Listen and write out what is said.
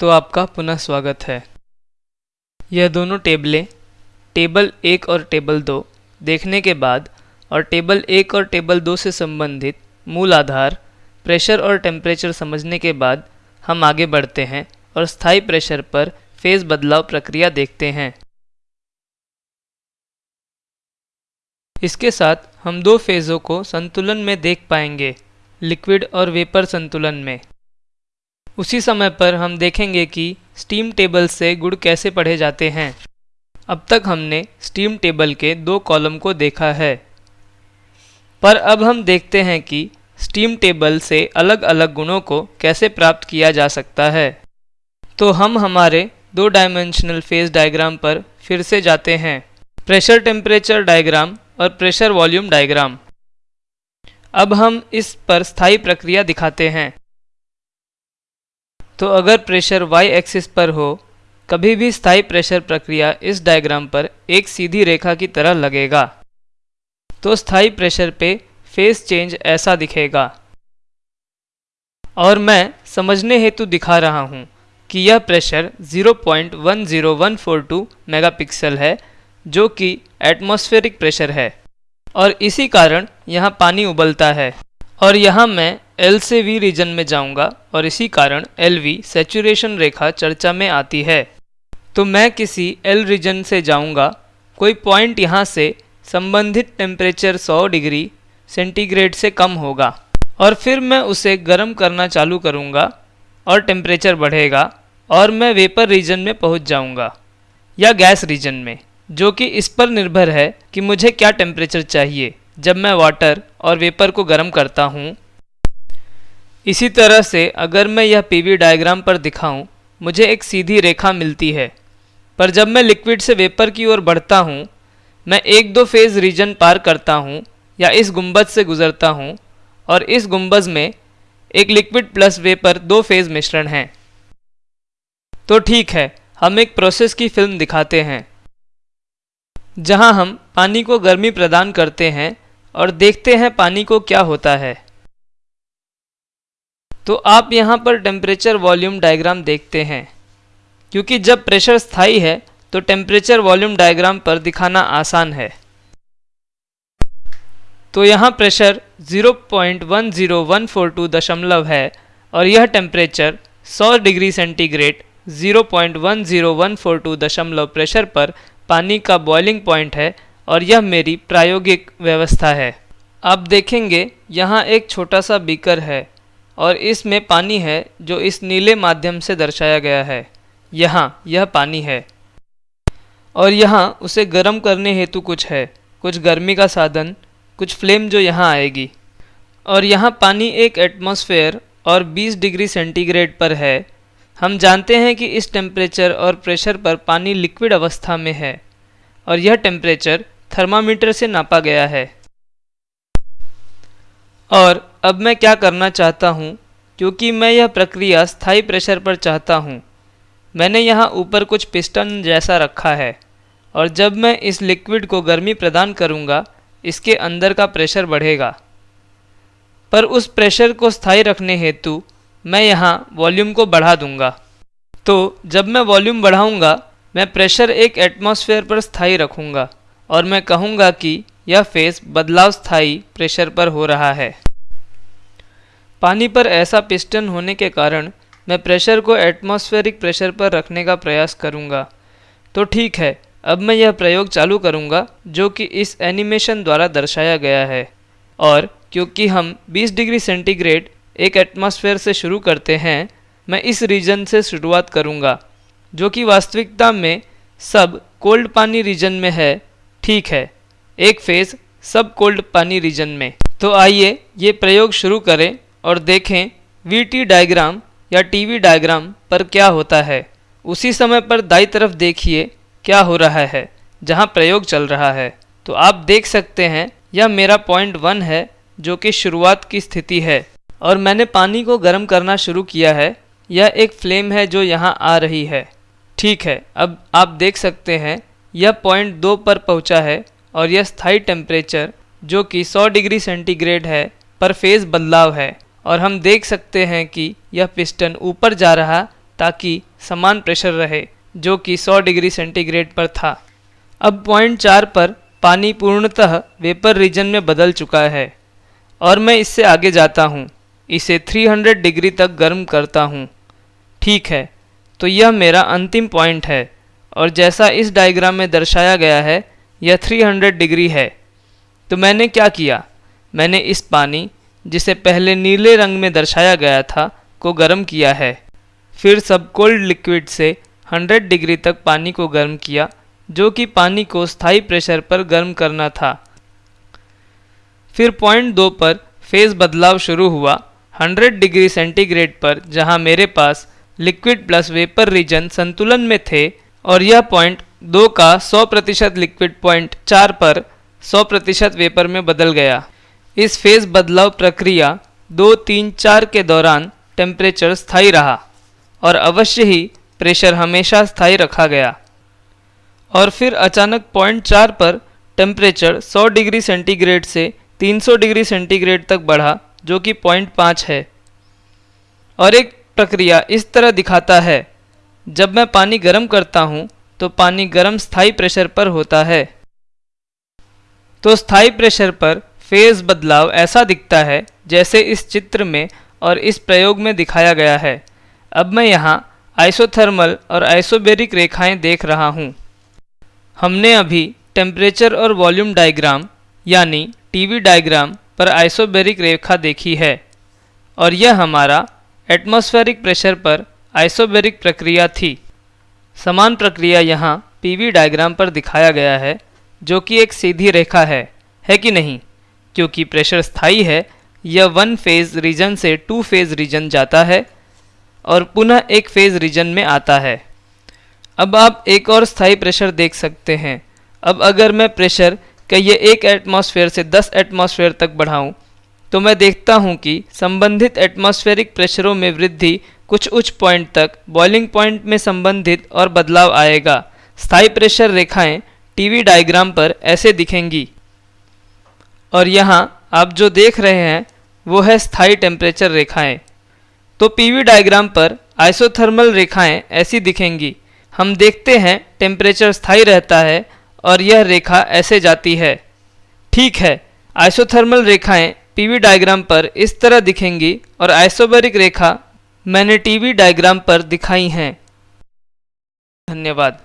तो आपका पुनः स्वागत है। यह दोनों टेबलें, टेबल एक और टेबल दो, देखने के बाद और टेबल एक और टेबल दो से संबंधित मूल आधार, प्रेशर और टेम्परेचर समझने के बाद हम आगे बढ़ते हैं और स्थायी प्रेशर पर फ़ेज़ बदलाव प्रक्रिया देखते हैं। इसके साथ हम दो फेज़ों को संतुलन में देख पाएँगे, लिक्विड और वेपर संतुलन में। उसी समय पर हम देखेंगे कि स्टीम टेबल से गुण कैसे पढ़े जाते हैं। अब तक हमने स्टीम टेबल के दो कॉलम को देखा है। पर अब हम देखते हैं कि स्टीम टेबल से अलग अलग गुणों को कैसे प्राप्त किया जा सकता है। तो हम हमारे दो डायमेंशनल फ़ेज़ डायग्राम पर फिर से जाते हैं। प्रेशर टेम्परेचर डायग्राम और प्रेशर वॉल्यूम डायग्राम अब हम इस पर स्थायी प्रक्रिया दिखाते हैं। तो अगर प्रेशर y एक्सिस पर हो, कभी भी स्थायी प्रेशर प्रक्रिया इस डायग्राम पर एक सीधी रेखा की तरह लगेगा। तो स्थायी प्रेशर पे फेस चेंज ऐसा दिखेगा। और मैं समझने हेतु दिखा रहा हूँ कि यह प्रेशर 0.10142 मेगापिक्सल है, जो कि एटमॉस्फेरिक प्रेशर है। और इसी कारण यहाँ पानी उबलता है। और यहाँ मैं एल से वी रीजन में जाऊँगा और इसी कारण एल वी सेचुरेशन रेखा चर्चा में आती है। तो मैं किसी एल रीजन से जाऊँगा, कोई पॉइंट यहाँ से संबंधित टेम्परेचर 100 डिग्री सेंटीग्रेड से कम होगा और फिर मैं उसे गर्म करना चालू करूँगा और टेम्परेचर बढ़ेगा और मैं वेपर रीजन में पहुँच जाऊँगा या गैस रीजन में, जो कि इस पर निर्भर है कि मुझे क्या टेम्परेचर चाहिए जब मैं वाटर और वेपर को गर्म करता हूँ। इसी तरह से अगर मैं यह पीवी डायग्राम पर दिखाऊँ, मुझे एक सीधी रेखा मिलती है। पर जब मैं लिक्विड से वेपर की ओर बढ़ता हूँ, मैं एक दो फ़ेज़ रीजन पार करता हूँ या इस गुंबद से गुजरता हूँ, और इस गुंबज में एक लिक्विड प्लस वेपर दो फ़ेज़ मिश्रण है। तो ठीक है, हम एक प्रोसेस की फ़िल्म दिखाते हैं, जहाँ हम पानी को गर्मी प्रदान करते हैं और देखते हैं पानी को क्या होता है। तो आप यहाँ पर टेम्परेचर वॉल्यूम डायग्राम देखते हैं। क्योंकि जब प्रेशर स्थायी है तो टेम्परेचर वॉल्यूम डायग्राम पर दिखाना आसान है। तो यहाँ प्रेशर 0.10142 दशमलव है और यह टेम्परेचर 100 डिग्री सेंटीग्रेड 0.10142 दशमलव प्रेशर पर पानी का बॉइलिंग पॉइंट है और यह मेरी प्रायोगिक व्यवस्था है। आप देखेंगे, यहाँ एक छोटा सा बीकर है। और इसमें पानी है, जो इस नीले माध्यम से दर्शाया गया है। यहाँ, यह पानी है। और यहाँ, उसे गर्म करने हेतु कुछ है। कुछ गर्मी का साधन, कुछ फ्लेम जो यहाँ आएगी। और यहाँ पानी एक एटमॉस्फेयर और 20 डिग्री सेंटीग्रेड पर है। हम जानते हैं कि इस टेम्परेचर और प्रेशर पर पानी लिक्विड अवस्था में है। और यह टेम्परेचर थर्मामीटर से नापा गया है। और अब मैं क्या करना चाहता हूँ? क्योंकि मैं यह प्रक्रिया स्थायी प्रेशर पर चाहता हूँ। मैंने यहाँ ऊपर कुछ पिस्टन जैसा रखा है, और जब मैं इस लिक्विड को गर्मी प्रदान करूँगा, इसके अंदर का प्रेशर बढ़ेगा। पर उस प्रेशर को स्थायी रखने हेतु मैं यहाँ वॉल्यूम को बढ़ा दूँगा। तो जब मैं वॉल्यूम बढ़ाऊँगा, मैं प्रेशर एक एटमॉस्फेयर पर स्थायी रखूँगा, और मैं कहूँगा कि यह फेस बदलाव स्थायी प्रेशर पर हो रहा है। पानी पर ऐसा पिस्टन होने के कारण मैं प्रेशर को एटमॉस्फेरिक प्रेशर पर रखने का प्रयास करूँगा। तो ठीक है, अब मैं यह प्रयोग चालू करूँगा, जो कि इस एनिमेशन द्वारा दर्शाया गया है। और क्योंकि हम 20 डिग्री सेंटीग्रेड एक एटमॉस्फेयर से शुरू करते हैं, मैं इस रीजन से शुरुआत करूँगा, जो कि वास्तविकता में सब कोल्ड पानी रीजन में है। ठीक है, एक फ़ेज़ सब कोल्ड पानी रीजन में। तो आइए ये प्रयोग शुरू करें। और देखें वी टी डायग्राम या टीवी डायग्राम पर क्या होता है। उसी समय पर दाई तरफ़ देखिए क्या हो रहा है, जहाँ प्रयोग चल रहा है। तो आप देख सकते हैं, यह मेरा पॉइंट वन है, जो कि शुरुआत की स्थिति है। और मैंने पानी को गर्म करना शुरू किया है। यह एक फ्लेम है जो यहाँ आ रही है। ठीक है, अब आप देख सकते हैं, यह पॉइंट दो पर पहुँचा है और यह स्थायी टेम्परेचर जो कि 100 डिग्री सेंटीग्रेड है, पर फ़ेज़ बदलाव है। और हम देख सकते हैं कि यह पिस्टन ऊपर जा रहा ताकि समान प्रेशर रहे, जो कि 100 डिग्री सेंटीग्रेड पर था। अब पॉइंट चार पर पानी पूर्णतः वेपर रीजन में बदल चुका है, और मैं इससे आगे जाता हूँ। इसे 300 डिग्री तक गर्म करता हूँ। ठीक है तो यह मेरा अंतिम पॉइंट है, और जैसा इस डायग्राम में दर्शाया गया है, यह 300 डिग्री है। तो मैंने क्या किया? मैंने इस पानी जिसे पहले नीले रंग में दर्शाया गया था, को गर्म किया है। फिर सब कोल्ड लिक्विड से 100 डिग्री तक पानी को गर्म किया, जो कि पानी को स्थायी प्रेशर पर गर्म करना था। फिर पॉइंट दो पर फ़ेज़ बदलाव शुरू हुआ 100 डिग्री सेंटीग्रेड पर, जहाँ मेरे पास लिक्विड प्लस वेपर रीजन संतुलन में थे, और यह पॉइंट दो का 100 प्रतिशत लिक्विड पॉइंट चार पर 100 प्रतिशत वेपर में बदल गया। इस फ़ेज़ बदलाव प्रक्रिया दो, तीन, चार के दौरान टेम्परेचर स्थायी रहा और अवश्य ही प्रेशर हमेशा स्थायी रखा गया। और फिर अचानक पॉइंट चार पर टेम्परेचर 100 डिग्री सेंटीग्रेड से 300 डिग्री सेंटीग्रेड तक बढ़ा, जो कि पॉइंट पाँच है। और एक प्रक्रिया इस तरह दिखाता है, जब मैं पानी गर्म करता हूँ तो पानी गर्म स्थायी प्रेशर पर होता है। तो स्थायी प्रेशर पर फ़ेज़ बदलाव ऐसा दिखता है जैसे इस चित्र में और इस प्रयोग में दिखाया गया है। अब मैं यहाँ आइसोथर्मल और आइसोबेरिक रेखाएँ देख रहा हूँ। हमने अभी टेम्परेचर और वॉल्यूम डायग्राम यानी टीवी डायग्राम पर आइसोबेरिक रेखा देखी है और यह हमारा एटमॉस्फेरिक प्रेशर पर आइसोबेरिक प्रक्रिया थी। समान प्रक्रिया यहाँ पीवी डायग्राम पर दिखाया गया है, जो कि एक सीधी रेखा है है कि नहीं? क्योंकि प्रेशर स्थायी है, यह वन फ़ेज़ रीजन से टू फ़ेज़ रीजन जाता है और पुनः एक फ़ेज़ रीजन में आता है। अब आप एक और स्थायी प्रेशर देख सकते हैं। अब अगर मैं प्रेशर का ये एक एटमॉस्फेयर से 10 एटमॉस्फेयर तक बढ़ाऊं तो मैं देखता हूँ कि संबंधित एटमॉस्फेरिक प्रेशरों में वृद्धि कुछ उच्च पॉइंट तक बॉइलिंग पॉइंट में संबंधित और बदलाव आएगा। स्थायी प्रेशर रेखाएँ टीवी डायग्राम पर ऐसे दिखेंगी। और यहाँ आप जो देख रहे हैं, वो है स्थायी टेम्परेचर रेखाएँ। तो पीवी डायग्राम पर आइसोथर्मल रेखाएँ ऐसी दिखेंगी। हम देखते हैं टेम्परेचर स्थायी रहता है और यह रेखा ऐसे जाती है। ठीक है आइसोथर्मल रेखाएँ पीवी डायग्राम पर इस तरह दिखेंगी और आइसोबरिक रेखा मैंने टीवी डायग्राम पर दिखाई हैं। धन्यवाद।